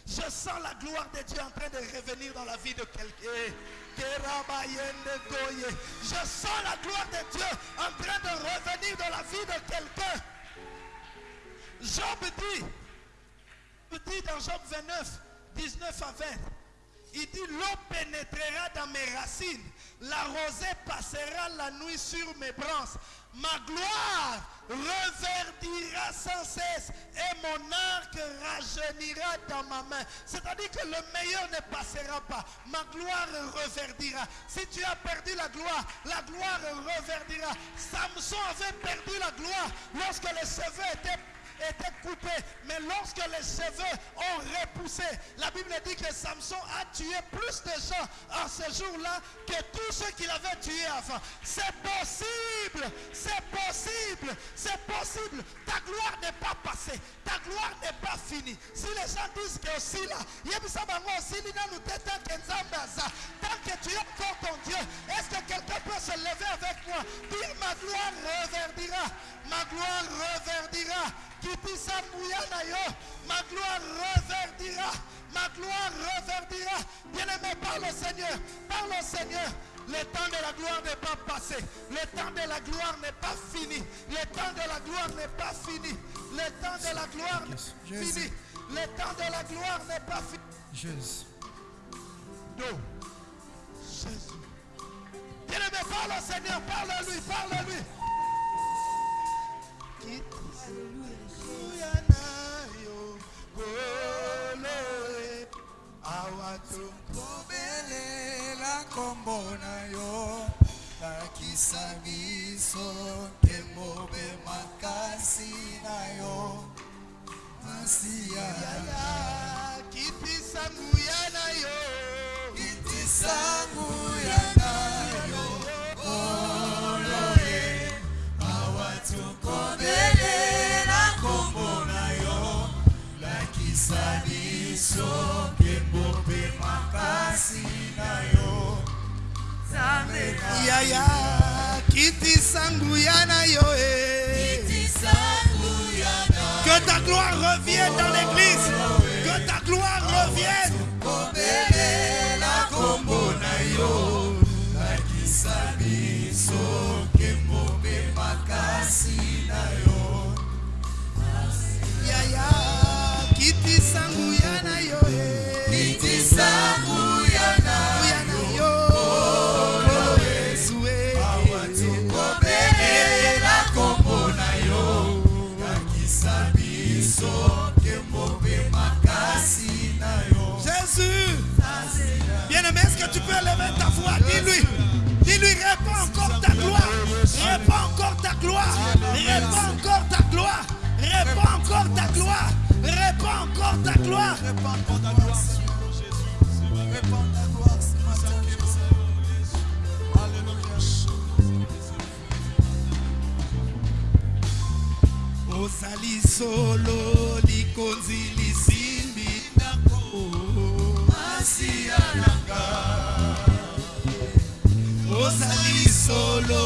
A: Je sens la gloire de Dieu en train de revenir dans la vie de quelqu'un. Je sens la gloire de Dieu en train de revenir dans la vie de quelqu'un. Job dit, dit dans Job 29, 19 à 20, il dit, l'eau pénétrera dans mes racines, la rosée passera la nuit sur mes branches. Ma gloire reverdira sans cesse et mon arc rajeunira dans ma main. C'est-à-dire que le meilleur ne passera pas. Ma gloire reverdira. Si tu as perdu la gloire, la gloire reverdira. Samson avait perdu la gloire lorsque les cheveux étaient était coupé. Mais lorsque les cheveux ont repoussé, la Bible dit que Samson a tué plus de gens en ce jour-là que tous ceux qu'il avait tués avant. C'est possible, c'est possible, c'est possible. Ta gloire n'est pas passée, ta gloire n'est pas finie. Si les gens disent que aussi là, tant que tu es encore ton Dieu, est-ce que quelqu'un peut se lever avec moi? Dire ma gloire reverdira, ma gloire reverdira? Ma gloire reverdira, ma gloire reverdira. Bien-aimé, parle au Seigneur, parle au Seigneur. Le temps de la gloire n'est pas passé. Le temps de la gloire n'est pas fini. Le temps de la gloire n'est pas fini. Le temps de la gloire n'est pas fini. Le temps de la gloire n'est pas fini.
B: Jésus.
A: Non. Jésus. Bien-aimé, parle au Seigneur, parle à lui, parle à lui.
B: wele awa tokobelela kombo na yo lakisa biso nkembo mpe makasi na yo
A: masiyalakitisa nguya na yo
B: kitisa biso ngembobe makasi na yo
A: yaya kitisa nguya na yo eh. que ta gloire revienne dans l'église. Que ta gloire revienne.
B: Kobelela nkombo na yo. Lakisa biso ngembobe makasi na yo.
A: Yaya kitisa nguya tu peux lever ta voix dis-lui dis-lui réponds encore ta gloire réponds encore ta gloire réponds encore ta gloire réponds encore ta gloire réponds encore ta gloire
B: Répands ta gloire. Répands ta gloire. Alléluia.
A: solo ozali solo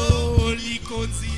A: likonzi